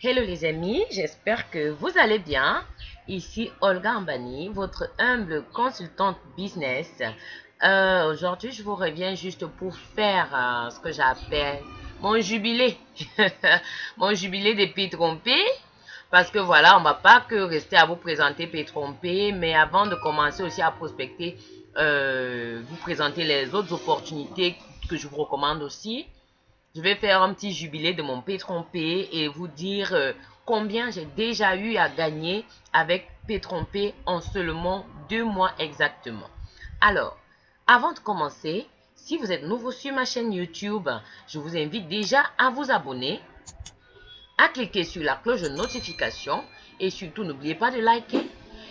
Hello les amis, j'espère que vous allez bien. Ici Olga Ambani, votre humble consultante business. Euh, Aujourd'hui, je vous reviens juste pour faire euh, ce que j'appelle mon jubilé. mon jubilé des pays. Parce que voilà, on va pas que rester à vous présenter pays trompés, mais avant de commencer aussi à prospecter, euh, vous présenter les autres opportunités que je vous recommande aussi. Je vais faire un petit jubilé de mon P-Trompé et vous dire euh, combien j'ai déjà eu à gagner avec P-Trompé en seulement deux mois exactement. Alors, avant de commencer, si vous êtes nouveau sur ma chaîne YouTube, je vous invite déjà à vous abonner, à cliquer sur la cloche de notification et surtout n'oubliez pas de liker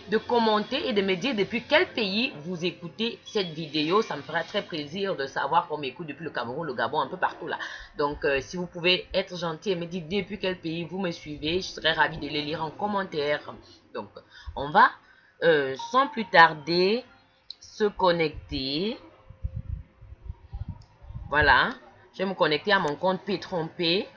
de commenter et de me dire depuis quel pays vous écoutez cette vidéo. Ça me fera très plaisir de savoir qu'on m'écoute depuis le Cameroun, le Gabon, un peu partout là. Donc, euh, si vous pouvez être gentil et me dire depuis quel pays vous me suivez, je serais ravi de les lire en commentaire. Donc, on va euh, sans plus tarder se connecter. Voilà, je vais me connecter à mon compte P-Trompé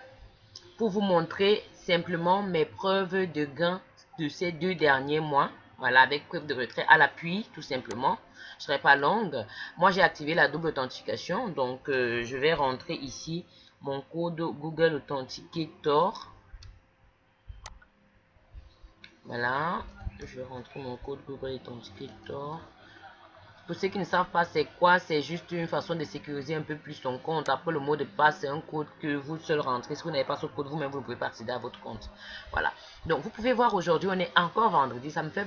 pour vous montrer simplement mes preuves de gain de ces deux derniers mois. Voilà, avec preuve de retrait à l'appui, tout simplement. Je ne serai pas longue. Moi, j'ai activé la double authentification. Donc, euh, je vais rentrer ici mon code Google Authenticator. Voilà. Je vais rentrer mon code Google Authenticator. Pour ceux qui ne savent pas c'est quoi, c'est juste une façon de sécuriser un peu plus son compte. Après le mot de passe, c'est un code que vous seul rentrez. Si vous n'avez pas ce code, vous-même, vous ne pouvez pas accéder à votre compte. Voilà. Donc, vous pouvez voir aujourd'hui, on est encore vendredi. Ça me fait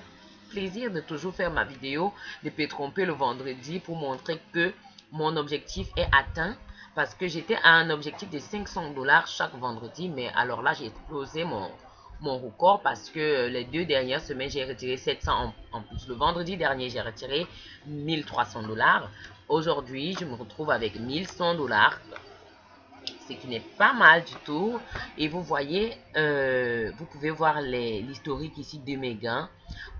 plaisir de toujours faire ma vidéo de Pétromper le vendredi pour montrer que mon objectif est atteint. Parce que j'étais à un objectif de 500 dollars chaque vendredi mais alors là j'ai explosé mon mon record parce que les deux dernières semaines j'ai retiré 700 en, plus. Le vendredi dernier j'ai retiré 1300 dollars. Aujourd'hui je me retrouve avec 1100 dollars ce qui n'est pas mal du tout. Et vous voyez euh, vous pouvez voir l'historique ici de mes gains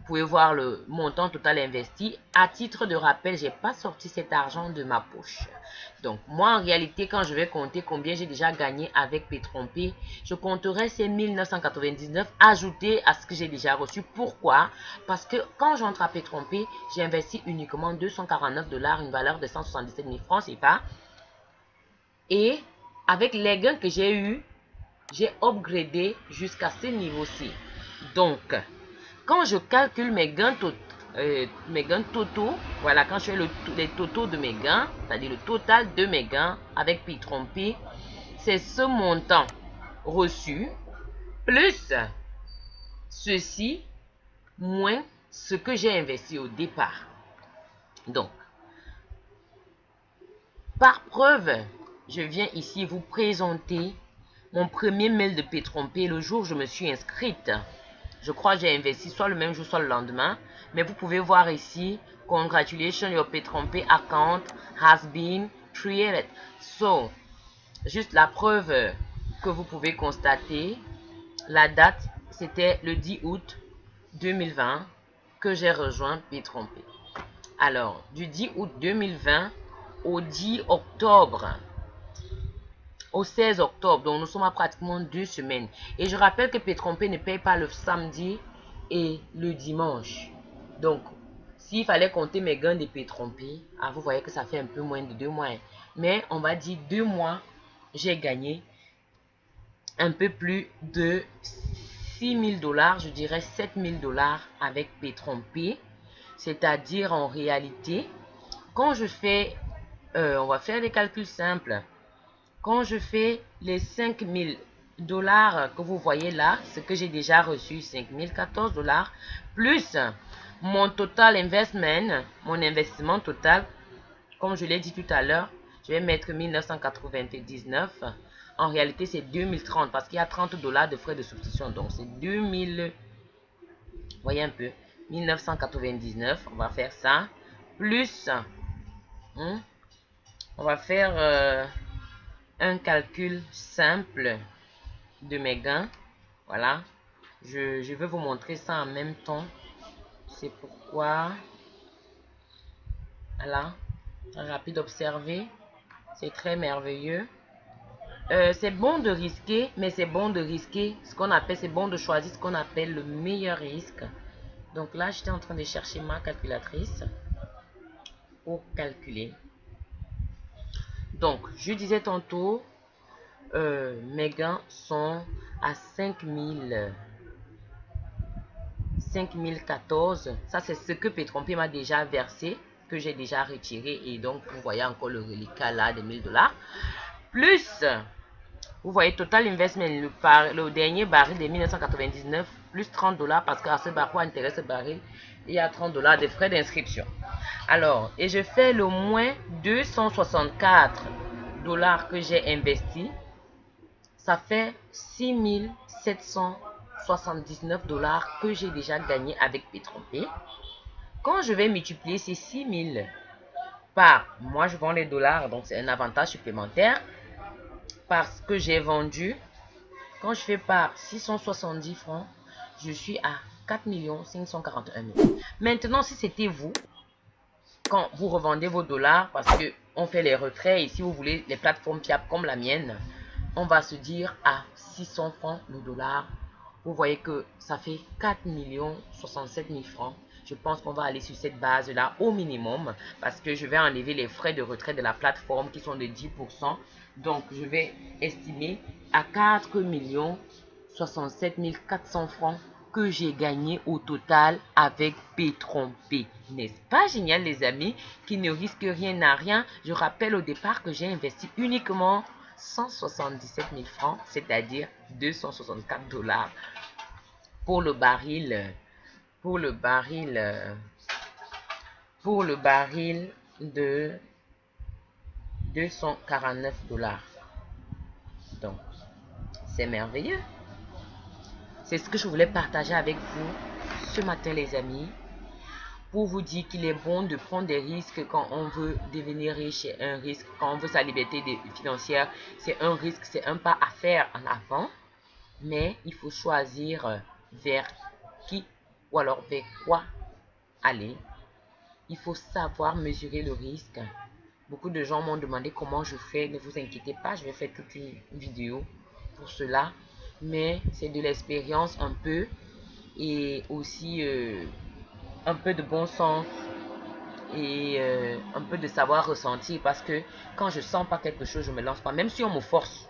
vous pouvez voir le montant total investi. À titre de rappel, j'ai pas sorti cet argent de ma poche. Donc, moi, en réalité, quand je vais compter combien j'ai déjà gagné avec Pétrompé, je compterai ces 1999 ajoutés à ce que j'ai déjà reçu. Pourquoi? Parce que quand j'entre à Pétrompé, j'ai investi uniquement 249 dollars, une valeur de 177 000 francs, c'est pas? Et avec les gains que j'ai eu, j'ai upgradé jusqu'à ce niveau-ci. Donc, quand je calcule mes gains, euh, mes gains totaux, voilà, quand je fais le, les totaux de mes gains, c'est-à-dire le total de mes gains avec P-Trompé, c'est ce montant reçu plus ceci moins ce que j'ai investi au départ. Donc, par preuve, je viens ici vous présenter mon premier mail de P-Trompé le jour où je me suis inscrite. Je crois j'ai investi soit le même jour, soit le lendemain. Mais vous pouvez voir ici, congratulations, your P-Trompé account has been created. So, juste la preuve que vous pouvez constater, la date, c'était le 10 août 2020 que j'ai rejoint P-Trompé. Alors, du 10 août 2020 au 10 octobre au 16 octobre. Donc, nous sommes à pratiquement deux semaines. Et je rappelle que Pétrompé ne paye pas le samedi et le dimanche. Donc, s'il fallait compter mes gains de Pétrompé, ah, vous voyez que ça fait un peu moins de deux mois. Mais on va dire deux mois, j'ai gagné un peu plus de 6 000 dollars, je dirais 7 000 dollars avec Pétrompé. C'est-à-dire en réalité, quand je fais, euh, on va faire des calculs simples. Quand je fais les 5000 dollars que vous voyez là, ce que j'ai déjà reçu, 5014 dollars, plus mon total investment, mon investissement total, comme je l'ai dit tout à l'heure, je vais mettre 1999. En réalité, c'est 2030 parce qu'il y a 30 dollars de frais de substitution. Donc, c'est 2000. Voyez un peu. 1999. On va faire ça. Plus. Hein, on va faire. Euh, un calcul simple de mes gains. Voilà. Je, je vais vous montrer ça en même temps. C'est pourquoi... Voilà. Rapide observer. C'est très merveilleux. Euh, c'est bon de risquer, mais c'est bon de risquer ce qu'on appelle, c'est bon de choisir ce qu'on appelle le meilleur risque. Donc là, j'étais en train de chercher ma calculatrice pour calculer. Donc, je disais tantôt, euh, mes gains sont à 5000 5014. Ça, c'est ce que Pétrompé m'a déjà versé, que j'ai déjà retiré. Et donc, vous voyez encore le reliquat là de 1000 dollars. Plus, vous voyez, Total Investment, le, le dernier baril de 1999, plus 30 dollars parce qu'à ce baril, intéresse ce baril, il y a 30 dollars de frais d'inscription. Alors, et je fais le moins 264 dollars que j'ai investi. Ça fait 6779 dollars que j'ai déjà gagné avec Pétrompé. Quand je vais multiplier ces 6000 par, moi je vends les dollars, donc c'est un avantage supplémentaire, parce que j'ai vendu, quand je fais par 670 francs, je suis à 4 541 000. Maintenant, si c'était vous, quand vous revendez vos dollars, parce que on fait les retraits, et si vous voulez les plateformes fiables comme la mienne, on va se dire à 600 francs le dollar. Vous voyez que ça fait 4 67 000 francs. Je pense qu'on va aller sur cette base-là au minimum parce que je vais enlever les frais de retrait de la plateforme qui sont de 10%. Donc, je vais estimer à 4 67 400 francs que j'ai gagné au total avec P-Trompé. N'est-ce pas génial les amis Qui ne risque rien à rien. Je rappelle au départ que j'ai investi uniquement 177 000 francs, c'est-à-dire 264 dollars pour le baril, pour le baril, pour le baril de 249 dollars. Donc, c'est merveilleux. C'est ce que je voulais partager avec vous ce matin, les amis, pour vous dire qu'il est bon de prendre des risques quand on veut devenir riche. C'est un risque. Quand on veut sa liberté financière, c'est un risque, c'est un pas à faire en avant. Mais il faut choisir vers qui ou alors vers quoi aller. Il faut savoir mesurer le risque. Beaucoup de gens m'ont demandé comment je fais. Ne vous inquiétez pas, je vais faire toute une vidéo pour cela mais c'est de l'expérience un peu et aussi euh, un peu de bon sens et euh, un peu de savoir ressentir parce que quand je sens pas quelque chose, je me lance pas. Même si on me force,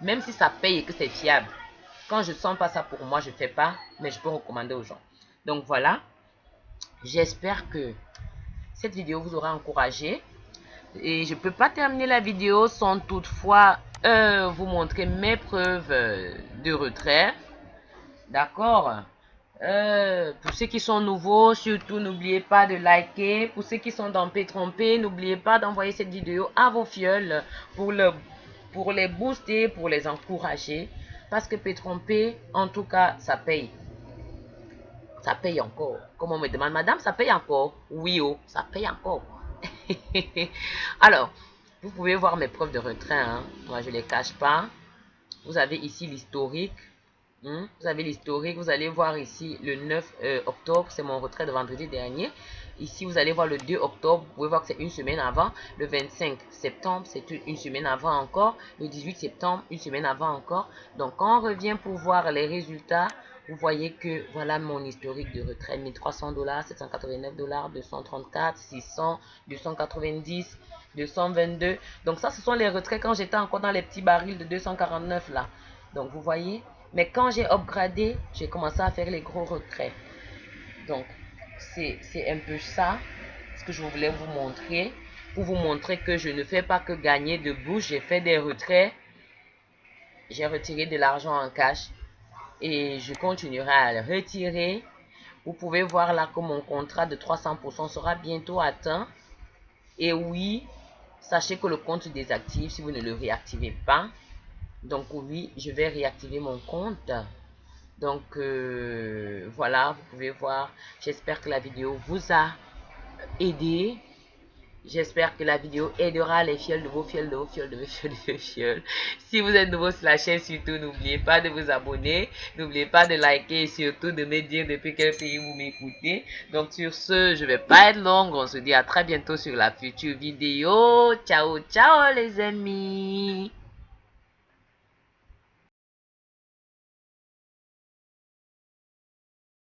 même si ça paye et que c'est fiable, quand je sens pas ça pour moi, je fais pas, mais je peux recommander aux gens. Donc voilà, j'espère que cette vidéo vous aura encouragé. Et je peux pas terminer la vidéo sans toutefois euh, vous montrer mes preuves de retrait. D'accord euh, Pour ceux qui sont nouveaux, surtout n'oubliez pas de liker. Pour ceux qui sont dans P trompé, n'oubliez pas d'envoyer cette vidéo à vos fioles pour, le, pour les booster, pour les encourager. Parce que P trompé, en tout cas, ça paye. Ça paye encore. Comme on me demande, madame, ça paye encore Oui, oh, ça paye encore. Alors, vous pouvez voir mes preuves de retrait. Hein. Moi, je ne les cache pas. Vous avez ici l'historique. Hein. Vous avez l'historique. Vous allez voir ici le 9 euh, octobre. C'est mon retrait de vendredi dernier. Ici, vous allez voir le 2 octobre. Vous pouvez voir que c'est une semaine avant. Le 25 septembre, c'est une semaine avant encore. Le 18 septembre, une semaine avant encore. Donc, quand on revient pour voir les résultats, vous voyez que voilà mon historique de retrait 1300 dollars 789 dollars 234 600 290 222 donc ça ce sont les retraits quand j'étais encore dans les petits barils de 249 là. Donc vous voyez? Mais quand j'ai upgradé j'ai commencé à faire les gros retraits. Donc c'est un peu ça ce que je voulais vous montrer. Pour vous montrer que je ne fais pas que gagner de bouche j'ai fait des retraits. J'ai retiré de l'argent en cash et je continuerai à le retirer. Vous pouvez voir là que mon contrat de 300% sera bientôt atteint. Et oui, sachez que le compte se désactive si vous ne le réactivez pas. Donc oui, je vais réactiver mon compte. Donc euh, voilà, vous pouvez voir. J'espère que la vidéo vous a aidé. J'espère que la vidéo aidera les fioles de vos fioles, de vos fioles, de vos fioles, de vos fioles. Si vous êtes nouveau sur la chaîne, surtout, n'oubliez pas de vous abonner. N'oubliez pas de liker et surtout de me dire depuis quel pays vous m'écoutez. Donc sur ce, je vais pas être longue. On se dit à très bientôt sur la future vidéo. Ciao, ciao les amis.